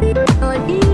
Love, be